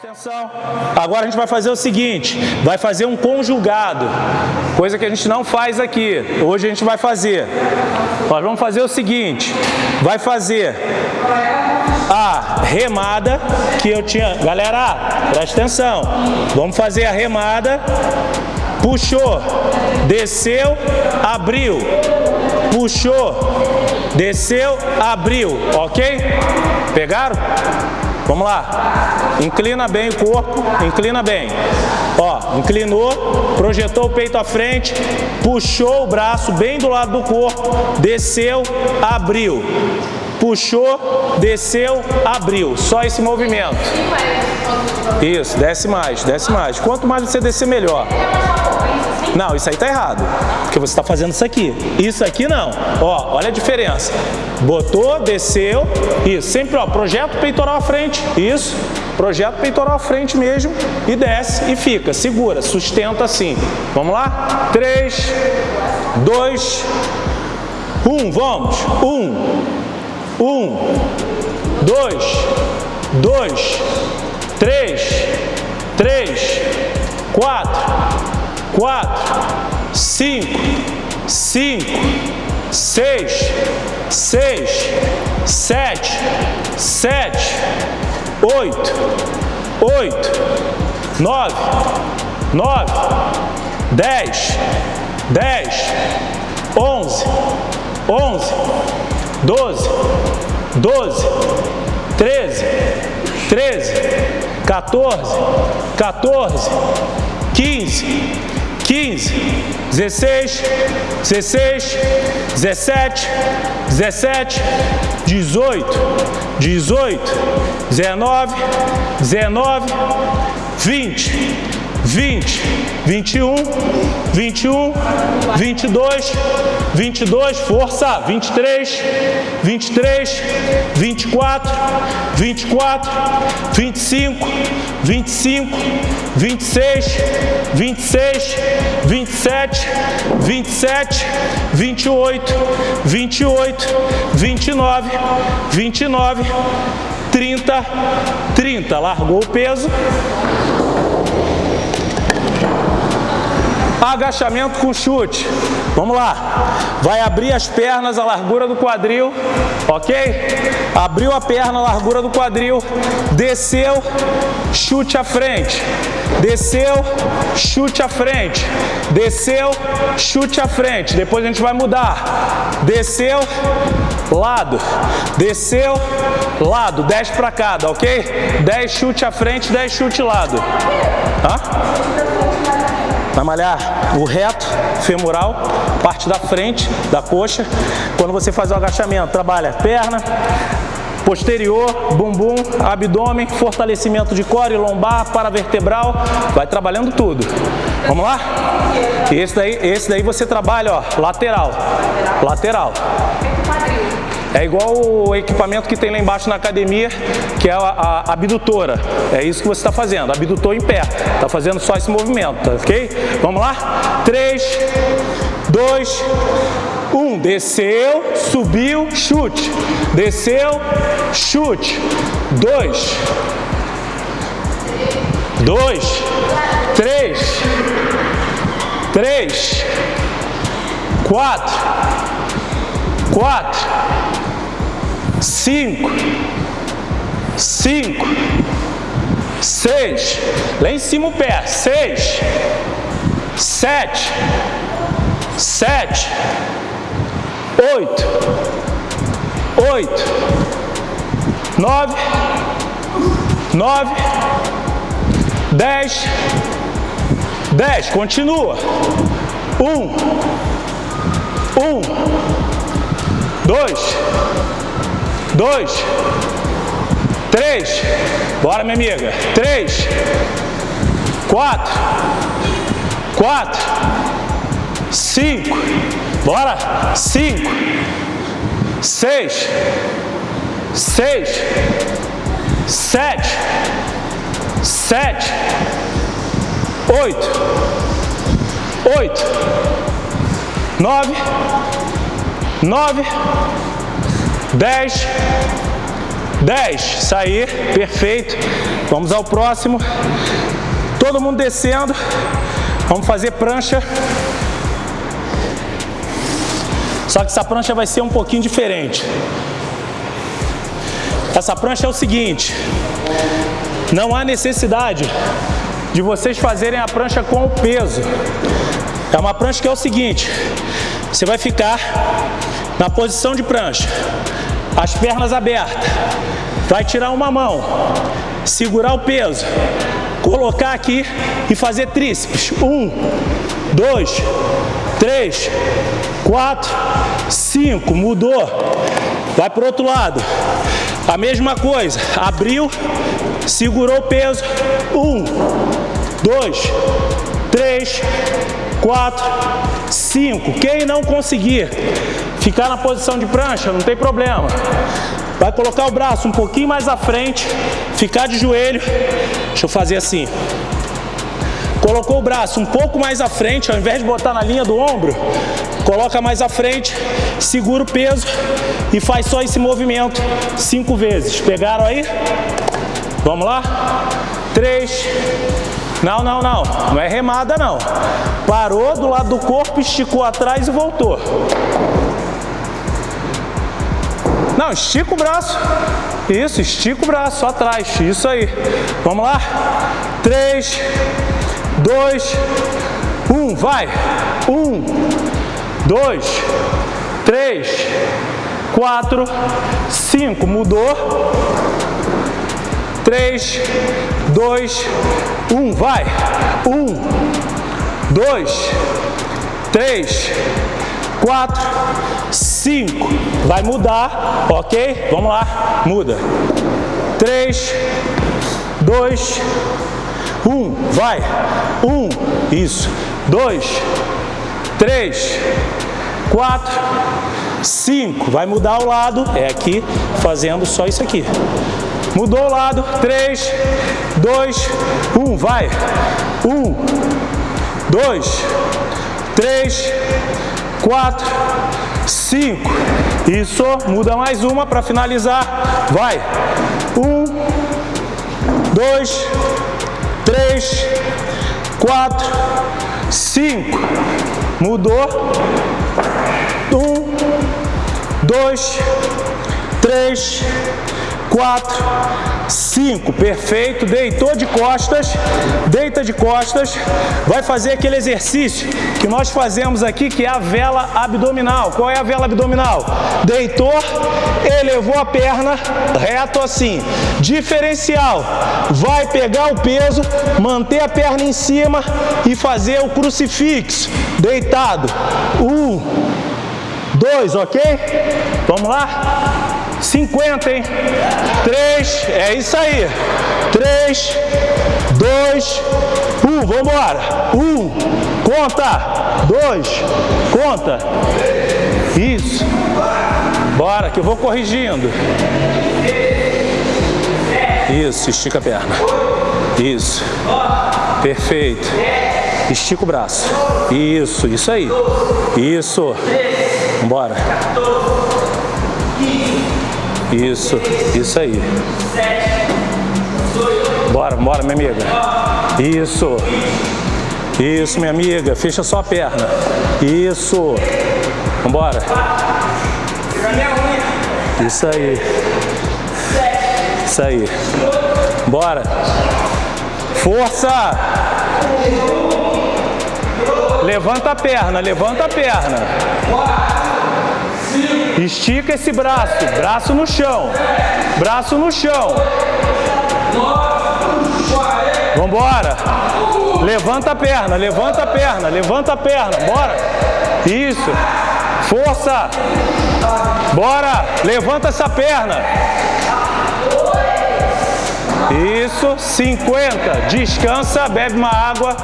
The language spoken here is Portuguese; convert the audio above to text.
Atenção. Agora a gente vai fazer o seguinte, vai fazer um conjugado, coisa que a gente não faz aqui. Hoje a gente vai fazer. Nós vamos fazer o seguinte, vai fazer a remada que eu tinha... Galera, presta atenção. Vamos fazer a remada. Puxou, desceu, abriu. Puxou, desceu, abriu. Ok? Pegaram? Vamos lá. Inclina bem o corpo, inclina bem. Ó, inclinou, projetou o peito à frente, puxou o braço bem do lado do corpo, desceu, abriu. Puxou, desceu, abriu. Só esse movimento. Isso, desce mais, desce mais. Quanto mais você descer, melhor. Não, isso aí tá errado. Porque você está fazendo isso aqui. Isso aqui não. Ó, olha a diferença. Botou, desceu. Isso. Sempre, ó, projeta o peitoral à frente. Isso. Projeta o peitoral à frente mesmo. E desce e fica. Segura. Sustenta assim. Vamos lá? 3, 2, 1. Vamos. 1, 1, 2, 2, 3, 3, 4, quatro, cinco, cinco, seis, seis, sete, sete, oito, oito, nove, nove, dez, dez, onze, onze, doze, doze, treze, treze, 14, 14, 15, 15, 16, 16, 17, 17, 18, 18, 19, 19, 20, 20, 21, 21, 22, 22, força, 23, 23, 24, 24, 25, 25, 26, 26, 27, 27, 28, 28, 29, 29, 30, 30. Largou o peso. Agachamento com chute. Vamos lá. Vai abrir as pernas, a largura do quadril, ok? Abriu a perna, a largura do quadril, desceu, chute à frente. Desceu, chute à frente. Desceu, chute à frente. Depois a gente vai mudar. Desceu, lado. Desceu, lado. 10 para cada, ok? 10 chute à frente, 10 chute lado. Hã? Vai malhar o reto femoral, parte da frente da coxa. Quando você faz o agachamento, trabalha perna, posterior, bumbum, abdômen, fortalecimento de core, lombar, paravertebral, vai trabalhando tudo. Vamos lá? Esse daí, esse daí você trabalha, ó, lateral, lateral. É igual o equipamento que tem lá embaixo na academia, que é a, a abdutora. É isso que você está fazendo, abdutor em pé. Está fazendo só esse movimento, tá ok? Vamos lá? 3, 2, 1. Desceu, subiu, chute. Desceu, chute. 2, 2, 3, 3, 4, 4, cinco, cinco, seis, lá em cima o pé, seis, sete, sete, oito, oito, nove, nove, dez, dez, continua, um, um, dois, dois, três, bora minha amiga, três, quatro, quatro, cinco, bora, cinco, seis, seis, sete, sete, oito, oito, nove, nove, 10, 10. Isso aí, perfeito. Vamos ao próximo. Todo mundo descendo. Vamos fazer prancha. Só que essa prancha vai ser um pouquinho diferente. Essa prancha é o seguinte, não há necessidade de vocês fazerem a prancha com o peso. É uma prancha que é o seguinte, você vai ficar na posição de prancha, as pernas abertas, vai tirar uma mão, segurar o peso, colocar aqui e fazer tríceps. Um, dois, três, quatro, cinco. Mudou. Vai para o outro lado. A mesma coisa. Abriu, segurou o peso. Um, dois, três, quatro, cinco. Quem não conseguir ficar na posição de prancha, não tem problema. Vai colocar o braço um pouquinho mais à frente, ficar de joelho. Deixa eu fazer assim. Colocou o braço um pouco mais à frente, ao invés de botar na linha do ombro, coloca mais à frente, segura o peso e faz só esse movimento cinco vezes. Pegaram aí? Vamos lá? Três. Não, não, não. Não é remada, não. Parou do lado do corpo, esticou atrás e voltou. Não, estica o braço. Isso, estica o braço, atrás. Isso aí. Vamos lá? Três, dois, um. Vai. Um, dois, três, quatro, cinco. Mudou. Três, dois, um. Vai. Um, dois, três, quatro, cinco. Vai mudar, ok? Vamos lá, muda. Três, dois, um. Vai. Um. Isso. Dois, três, quatro, cinco. Vai mudar o lado. É aqui, fazendo só isso aqui. Mudou o lado. Três, dois, um. Vai. Um, dois, três, quatro, cinco. Isso, muda mais uma para finalizar. Vai. Um, dois, três, quatro, cinco. Mudou. Um, dois, três, quatro, cinco. Perfeito. Deitou de costas, deita de costas. Vai fazer aquele exercício que nós fazemos aqui, que é a vela abdominal. Qual é a vela abdominal? Deitou, elevou a perna reto assim. Diferencial. Vai pegar o peso, manter a perna em cima e fazer o crucifixo. Deitado. Um, dois, ok? Vamos lá? 50, hein? 3, é isso aí. 3, 2, 1, vamos embora. 1, conta. 2, conta. Isso. Bora, que eu vou corrigindo. Isso, estica a perna. Isso. Perfeito. Estica o braço. Isso, isso aí. Isso. Bora. Isso, isso aí. Bora, bora, minha amiga. Isso. Isso, minha amiga. Fecha só a perna. Isso. Vambora. Isso aí. Isso aí. Bora. Força. Levanta a perna, levanta a perna. Estica esse braço, braço no chão, braço no chão. Vambora. Levanta a perna, levanta a perna, levanta a perna, bora. Isso. Força. Bora. Levanta essa perna. Isso. 50. Descansa, bebe uma água.